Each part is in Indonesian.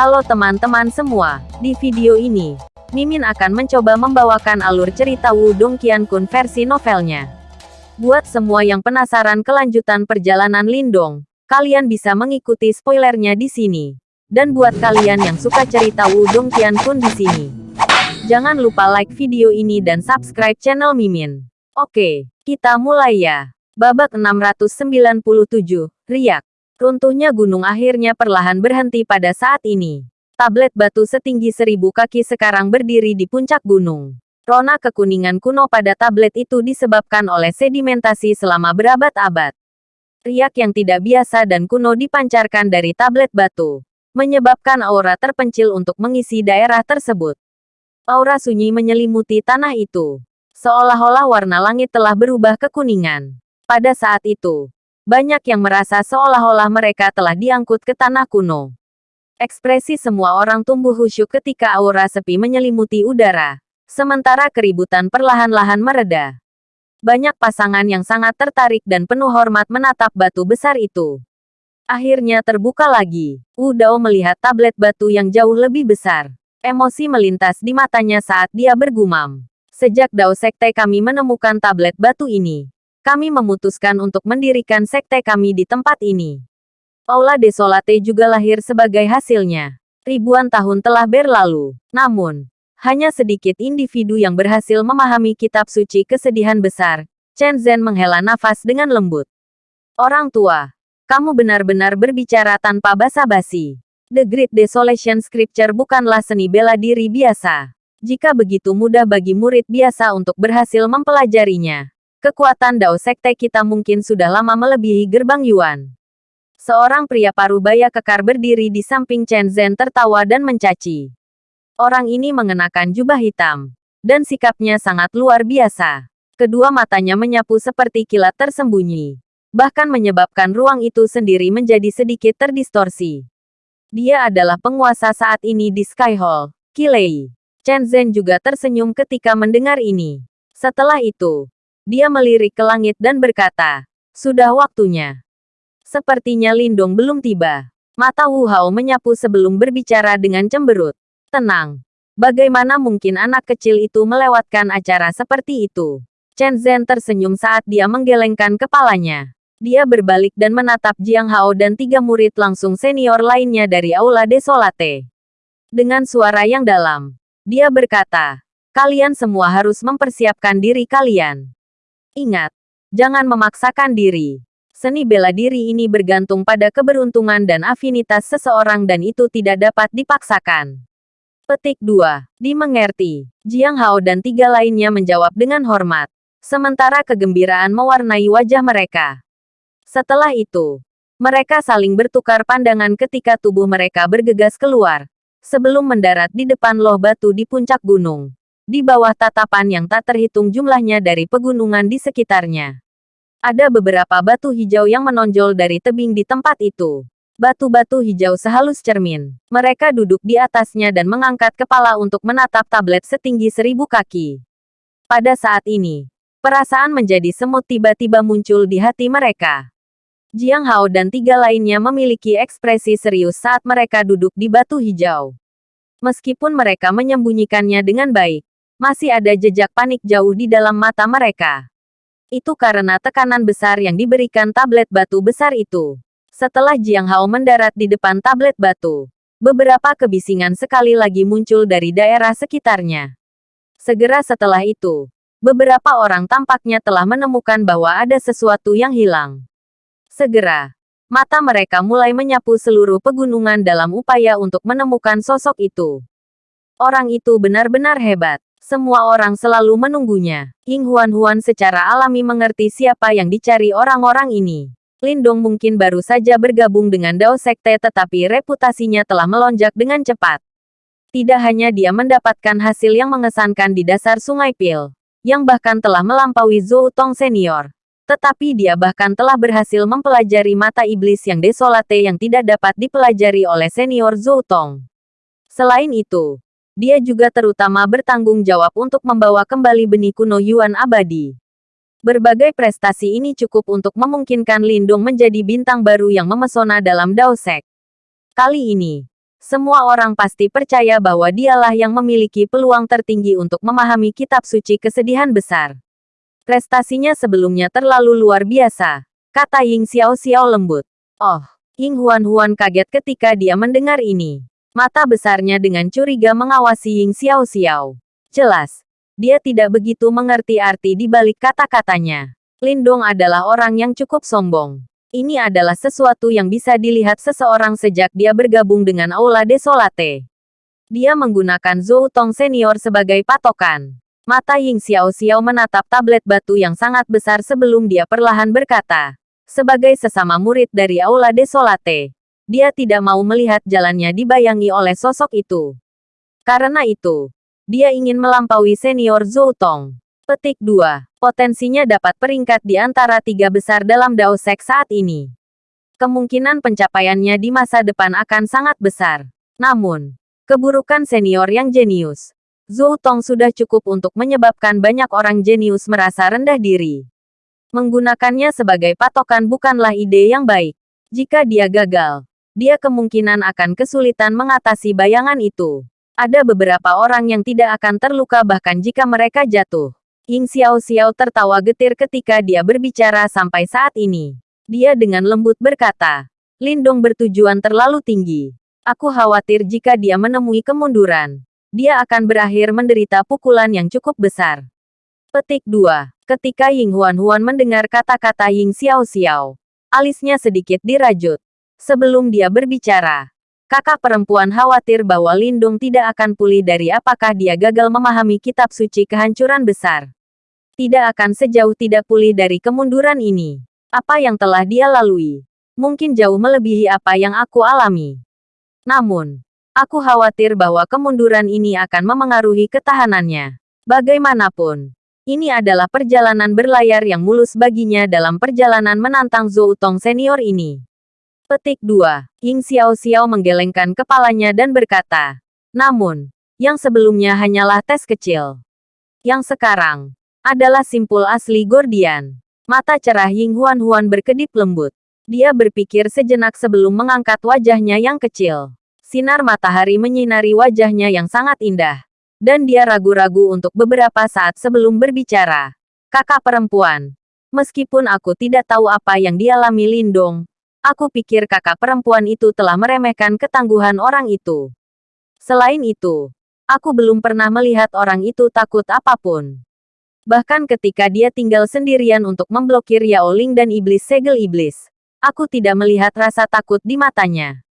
Halo teman-teman semua, di video ini, Mimin akan mencoba membawakan alur cerita Wudong Qiankun versi novelnya. Buat semua yang penasaran kelanjutan perjalanan Lindong, kalian bisa mengikuti spoilernya di sini. Dan buat kalian yang suka cerita Wudong Qiankun di sini, jangan lupa like video ini dan subscribe channel Mimin. Oke, kita mulai ya. Babak 697, Riak. Runtuhnya gunung akhirnya perlahan berhenti pada saat ini. Tablet batu setinggi seribu kaki sekarang berdiri di puncak gunung. Rona kekuningan kuno pada tablet itu disebabkan oleh sedimentasi selama berabad-abad. Riak yang tidak biasa dan kuno dipancarkan dari tablet batu, menyebabkan aura terpencil untuk mengisi daerah tersebut. Aura sunyi menyelimuti tanah itu, seolah-olah warna langit telah berubah kekuningan. Pada saat itu, banyak yang merasa seolah-olah mereka telah diangkut ke tanah kuno. Ekspresi semua orang tumbuh khusyuk ketika aura sepi menyelimuti udara, sementara keributan perlahan-lahan mereda. Banyak pasangan yang sangat tertarik dan penuh hormat menatap batu besar itu. Akhirnya terbuka lagi. Wu Dao melihat tablet batu yang jauh lebih besar. Emosi melintas di matanya saat dia bergumam. Sejak Dao Sekte kami menemukan tablet batu ini, kami memutuskan untuk mendirikan sekte kami di tempat ini. Aula Desolate juga lahir sebagai hasilnya. Ribuan tahun telah berlalu, namun, hanya sedikit individu yang berhasil memahami kitab suci kesedihan besar. Chen Zhen menghela nafas dengan lembut. Orang tua, kamu benar-benar berbicara tanpa basa-basi. The Great Desolation Scripture bukanlah seni bela diri biasa. Jika begitu mudah bagi murid biasa untuk berhasil mempelajarinya, Kekuatan Dao Sekte kita mungkin sudah lama melebihi gerbang Yuan. Seorang pria parubaya kekar berdiri di samping Chen Zhen tertawa dan mencaci. Orang ini mengenakan jubah hitam. Dan sikapnya sangat luar biasa. Kedua matanya menyapu seperti kilat tersembunyi. Bahkan menyebabkan ruang itu sendiri menjadi sedikit terdistorsi. Dia adalah penguasa saat ini di Sky Hall, Kilei. Chen Zhen juga tersenyum ketika mendengar ini. Setelah itu, dia melirik ke langit dan berkata, sudah waktunya. Sepertinya Lindong belum tiba. Mata Wu Hao menyapu sebelum berbicara dengan cemberut. Tenang. Bagaimana mungkin anak kecil itu melewatkan acara seperti itu? Chen Zhen tersenyum saat dia menggelengkan kepalanya. Dia berbalik dan menatap Jiang Hao dan tiga murid langsung senior lainnya dari Aula Desolate. Dengan suara yang dalam, dia berkata, kalian semua harus mempersiapkan diri kalian. Ingat, jangan memaksakan diri. Seni bela diri ini bergantung pada keberuntungan dan afinitas seseorang dan itu tidak dapat dipaksakan. Petik 2. Dimengerti. Jiang Hao dan tiga lainnya menjawab dengan hormat. Sementara kegembiraan mewarnai wajah mereka. Setelah itu, mereka saling bertukar pandangan ketika tubuh mereka bergegas keluar. Sebelum mendarat di depan loh batu di puncak gunung di bawah tatapan yang tak terhitung jumlahnya dari pegunungan di sekitarnya. Ada beberapa batu hijau yang menonjol dari tebing di tempat itu. Batu-batu hijau sehalus cermin. Mereka duduk di atasnya dan mengangkat kepala untuk menatap tablet setinggi seribu kaki. Pada saat ini, perasaan menjadi semut tiba-tiba muncul di hati mereka. Jiang Hao dan tiga lainnya memiliki ekspresi serius saat mereka duduk di batu hijau. Meskipun mereka menyembunyikannya dengan baik, masih ada jejak panik jauh di dalam mata mereka. Itu karena tekanan besar yang diberikan tablet batu besar itu. Setelah Jiang Hao mendarat di depan tablet batu, beberapa kebisingan sekali lagi muncul dari daerah sekitarnya. Segera setelah itu, beberapa orang tampaknya telah menemukan bahwa ada sesuatu yang hilang. Segera, mata mereka mulai menyapu seluruh pegunungan dalam upaya untuk menemukan sosok itu. Orang itu benar-benar hebat. Semua orang selalu menunggunya. Ying Huan-Huan secara alami mengerti siapa yang dicari orang-orang ini. Lindong mungkin baru saja bergabung dengan Dao Sekte tetapi reputasinya telah melonjak dengan cepat. Tidak hanya dia mendapatkan hasil yang mengesankan di dasar Sungai Pil, yang bahkan telah melampaui Zhou Tong senior. Tetapi dia bahkan telah berhasil mempelajari mata iblis yang desolate yang tidak dapat dipelajari oleh senior Zhou Tong. Selain itu, dia juga terutama bertanggung jawab untuk membawa kembali benih kuno Yuan abadi. Berbagai prestasi ini cukup untuk memungkinkan Lindung menjadi bintang baru yang memesona dalam Dao Sek. Kali ini, semua orang pasti percaya bahwa dialah yang memiliki peluang tertinggi untuk memahami kitab suci kesedihan besar. Prestasinya sebelumnya terlalu luar biasa, kata Ying Xiao Xiao lembut. Oh, Ying Huan Huan kaget ketika dia mendengar ini. Mata besarnya dengan curiga mengawasi Ying Xiao Xiao. Jelas, dia tidak begitu mengerti arti di balik kata-katanya. Lindong adalah orang yang cukup sombong. Ini adalah sesuatu yang bisa dilihat seseorang sejak dia bergabung dengan Aula Desolate. Dia menggunakan Zhou Tong Senior sebagai patokan. Mata Ying Xiao Xiao menatap tablet batu yang sangat besar sebelum dia perlahan berkata, sebagai sesama murid dari Aula Desolate, dia tidak mau melihat jalannya dibayangi oleh sosok itu. Karena itu, dia ingin melampaui senior Zhou Tong. Petik 2. Potensinya dapat peringkat di antara tiga besar dalam Dao Sek saat ini. Kemungkinan pencapaiannya di masa depan akan sangat besar. Namun, keburukan senior yang jenius. Zhou Tong sudah cukup untuk menyebabkan banyak orang jenius merasa rendah diri. Menggunakannya sebagai patokan bukanlah ide yang baik. Jika dia gagal, dia kemungkinan akan kesulitan mengatasi bayangan itu. Ada beberapa orang yang tidak akan terluka bahkan jika mereka jatuh. Ying Xiao Xiao tertawa getir ketika dia berbicara sampai saat ini. Dia dengan lembut berkata, Lindong bertujuan terlalu tinggi. Aku khawatir jika dia menemui kemunduran. Dia akan berakhir menderita pukulan yang cukup besar. Petik 2. Ketika Ying Huan Huan mendengar kata-kata Ying Xiao Xiao, alisnya sedikit dirajut. Sebelum dia berbicara, kakak perempuan khawatir bahwa Lindung tidak akan pulih dari apakah dia gagal memahami kitab suci kehancuran besar tidak akan sejauh tidak pulih dari kemunduran ini. Apa yang telah dia lalui, mungkin jauh melebihi apa yang aku alami. Namun, aku khawatir bahwa kemunduran ini akan memengaruhi ketahanannya. Bagaimanapun, ini adalah perjalanan berlayar yang mulus baginya dalam perjalanan menantang Zhou Tong senior ini. Petik 2. Ying Xiao Xiao menggelengkan kepalanya dan berkata, namun, yang sebelumnya hanyalah tes kecil. Yang sekarang, adalah simpul asli Gordian. Mata cerah Ying Huan Huan berkedip lembut. Dia berpikir sejenak sebelum mengangkat wajahnya yang kecil. Sinar matahari menyinari wajahnya yang sangat indah. Dan dia ragu-ragu untuk beberapa saat sebelum berbicara. Kakak perempuan. Meskipun aku tidak tahu apa yang dialami Lindong, aku pikir kakak perempuan itu telah meremehkan ketangguhan orang itu. Selain itu, aku belum pernah melihat orang itu takut apa pun. Bahkan ketika dia tinggal sendirian untuk memblokir Yao Ling dan iblis segel iblis, aku tidak melihat rasa takut di matanya.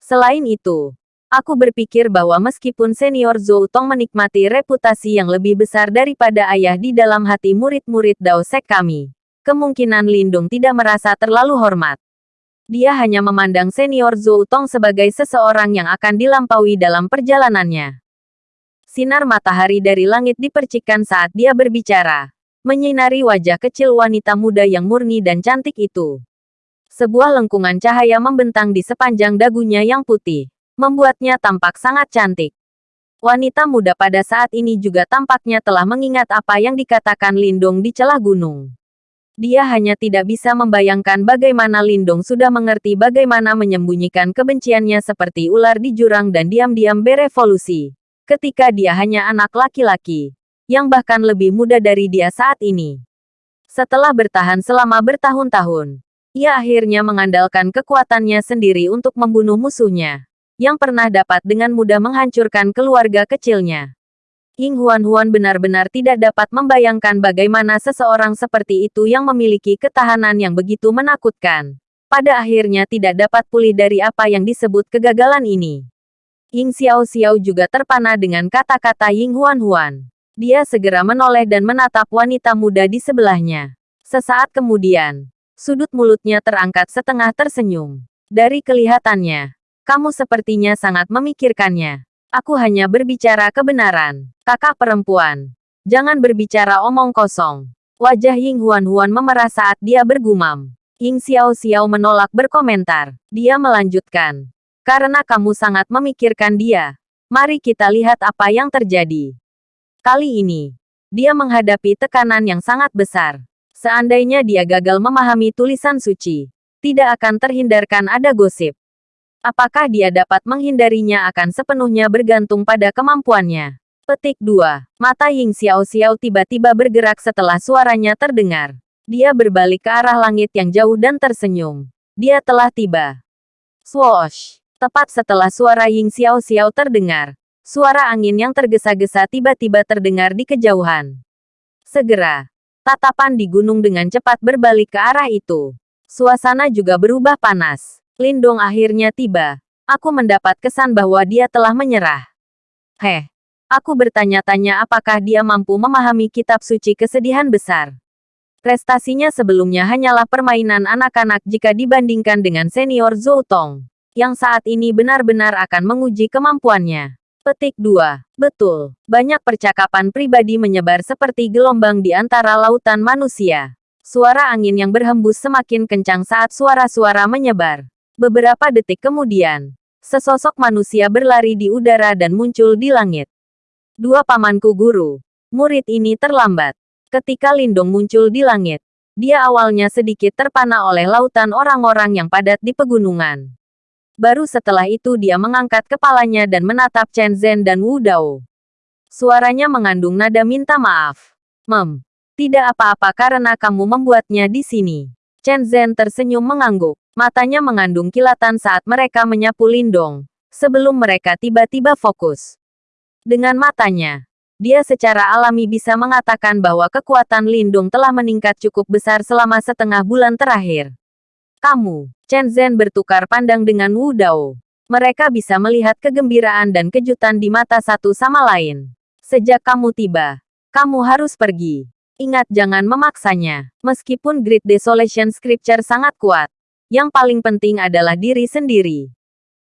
Selain itu, aku berpikir bahwa meskipun senior Zhou Tong menikmati reputasi yang lebih besar daripada ayah di dalam hati murid-murid Dao Sek kami, kemungkinan Lindung tidak merasa terlalu hormat. Dia hanya memandang senior Zhou Tong sebagai seseorang yang akan dilampaui dalam perjalanannya. Sinar matahari dari langit dipercikkan saat dia berbicara, menyinari wajah kecil wanita muda yang murni dan cantik itu. Sebuah lengkungan cahaya membentang di sepanjang dagunya yang putih, membuatnya tampak sangat cantik. Wanita muda pada saat ini juga tampaknya telah mengingat apa yang dikatakan Lindung di celah gunung. Dia hanya tidak bisa membayangkan bagaimana Lindung sudah mengerti bagaimana menyembunyikan kebenciannya seperti ular di jurang dan diam-diam berevolusi ketika dia hanya anak laki-laki, yang bahkan lebih muda dari dia saat ini. Setelah bertahan selama bertahun-tahun, ia akhirnya mengandalkan kekuatannya sendiri untuk membunuh musuhnya, yang pernah dapat dengan mudah menghancurkan keluarga kecilnya. Ying Huan Huan benar-benar tidak dapat membayangkan bagaimana seseorang seperti itu yang memiliki ketahanan yang begitu menakutkan. Pada akhirnya tidak dapat pulih dari apa yang disebut kegagalan ini. Ying Xiao Xiao juga terpana dengan kata-kata Ying Huan Huan. Dia segera menoleh dan menatap wanita muda di sebelahnya. Sesaat kemudian, sudut mulutnya terangkat setengah tersenyum. Dari kelihatannya, kamu sepertinya sangat memikirkannya. Aku hanya berbicara kebenaran. Kakak perempuan, jangan berbicara omong kosong. Wajah Ying Huan Huan memerah saat dia bergumam. Ying Xiao Xiao menolak berkomentar. Dia melanjutkan. Karena kamu sangat memikirkan dia. Mari kita lihat apa yang terjadi. Kali ini, dia menghadapi tekanan yang sangat besar. Seandainya dia gagal memahami tulisan suci, tidak akan terhindarkan ada gosip. Apakah dia dapat menghindarinya akan sepenuhnya bergantung pada kemampuannya. Petik 2. Mata Ying Xiao Xiao tiba-tiba bergerak setelah suaranya terdengar. Dia berbalik ke arah langit yang jauh dan tersenyum. Dia telah tiba. Swoosh! Tepat setelah suara Ying Xiao Xiao terdengar, suara angin yang tergesa-gesa tiba-tiba terdengar di kejauhan. Segera, tatapan di gunung dengan cepat berbalik ke arah itu. Suasana juga berubah panas. Lindong akhirnya tiba. Aku mendapat kesan bahwa dia telah menyerah. Heh, Aku bertanya-tanya apakah dia mampu memahami kitab suci kesedihan besar. Prestasinya sebelumnya hanyalah permainan anak-anak jika dibandingkan dengan senior Zhou Tong, yang saat ini benar-benar akan menguji kemampuannya. Petik 2. Betul, banyak percakapan pribadi menyebar seperti gelombang di antara lautan manusia. Suara angin yang berhembus semakin kencang saat suara-suara menyebar. Beberapa detik kemudian, sesosok manusia berlari di udara dan muncul di langit. Dua pamanku guru. Murid ini terlambat. Ketika Lindong muncul di langit, dia awalnya sedikit terpana oleh lautan orang-orang yang padat di pegunungan. Baru setelah itu dia mengangkat kepalanya dan menatap Chen Zhen dan Wu Dao. Suaranya mengandung nada minta maaf. Mem, tidak apa-apa karena kamu membuatnya di sini. Chen Zhen tersenyum mengangguk. Matanya mengandung kilatan saat mereka menyapu Lindong. Sebelum mereka tiba-tiba fokus. Dengan matanya, dia secara alami bisa mengatakan bahwa kekuatan Lindung telah meningkat cukup besar selama setengah bulan terakhir. Kamu, Chen Zhen bertukar pandang dengan Wu Dao. Mereka bisa melihat kegembiraan dan kejutan di mata satu sama lain. Sejak kamu tiba, kamu harus pergi. Ingat jangan memaksanya. Meskipun Great Desolation Scripture sangat kuat, yang paling penting adalah diri sendiri.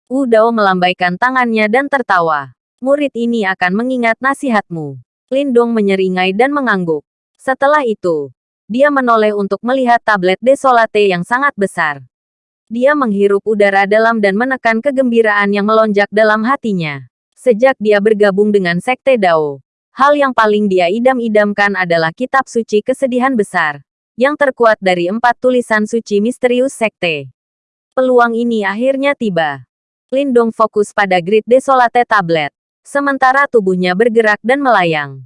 Wu Dao melambaikan tangannya dan tertawa. Murid ini akan mengingat nasihatmu. Lindong menyeringai dan mengangguk. Setelah itu, dia menoleh untuk melihat tablet desolate yang sangat besar. Dia menghirup udara dalam dan menekan kegembiraan yang melonjak dalam hatinya. Sejak dia bergabung dengan Sekte Dao, hal yang paling dia idam-idamkan adalah kitab suci kesedihan besar, yang terkuat dari empat tulisan suci misterius Sekte. Peluang ini akhirnya tiba. Lindong fokus pada Grid Desolate Tablet sementara tubuhnya bergerak dan melayang.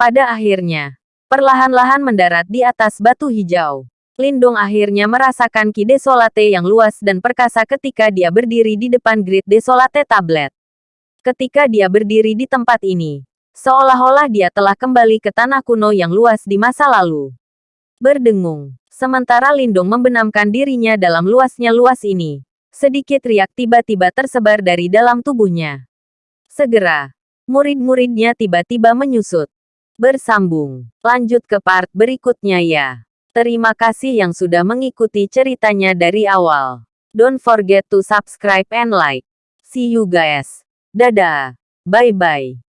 Pada akhirnya, perlahan-lahan mendarat di atas batu hijau. Lindung akhirnya merasakan ki desolate yang luas dan perkasa ketika dia berdiri di depan grid desolate tablet. Ketika dia berdiri di tempat ini, seolah-olah dia telah kembali ke tanah kuno yang luas di masa lalu. Berdengung, sementara Lindung membenamkan dirinya dalam luasnya luas ini. Sedikit riak tiba-tiba tersebar dari dalam tubuhnya. Segera, murid-muridnya tiba-tiba menyusut. Bersambung. Lanjut ke part berikutnya ya. Terima kasih yang sudah mengikuti ceritanya dari awal. Don't forget to subscribe and like. See you guys. Dadah. Bye-bye.